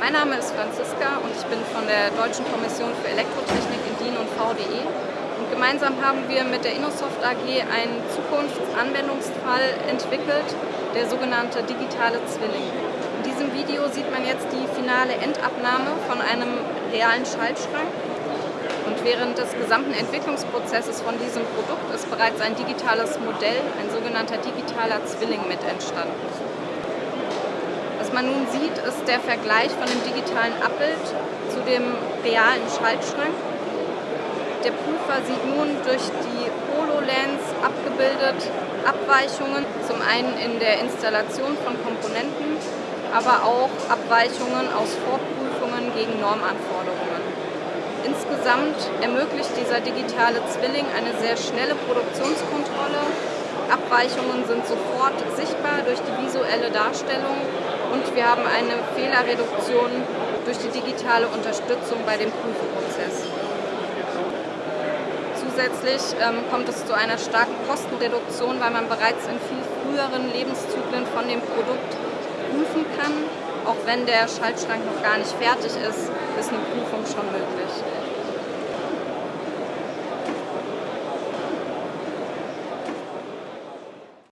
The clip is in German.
Mein Name ist Franziska und ich bin von der Deutschen Kommission für Elektrotechnik in DIN und VDE. Und gemeinsam haben wir mit der Innosoft AG einen Zukunftsanwendungsfall entwickelt, der sogenannte digitale Zwilling. In diesem Video sieht man jetzt die finale Endabnahme von einem realen Schaltschrank. Und während des gesamten Entwicklungsprozesses von diesem Produkt ist bereits ein digitales Modell, ein sogenannter digitaler Zwilling mit entstanden. Was man nun sieht, ist der Vergleich von dem digitalen Abbild zu dem realen Schaltschrank. Der Prüfer sieht nun durch die HoloLens abgebildet Abweichungen, zum einen in der Installation von Komponenten, aber auch Abweichungen aus Vorprüfungen gegen Normanforderungen. Insgesamt ermöglicht dieser digitale Zwilling eine sehr schnelle Produktionskontrolle. Abweichungen sind sofort sichtbar durch die visuelle Darstellung und wir haben eine Fehlerreduktion durch die digitale Unterstützung bei dem Prüfprozess. Zusätzlich ähm, kommt es zu einer starken Kostenreduktion, weil man bereits in viel früheren Lebenszyklen von dem Produkt prüfen kann. Auch wenn der Schaltschrank noch gar nicht fertig ist, ist eine Prüfung schon möglich.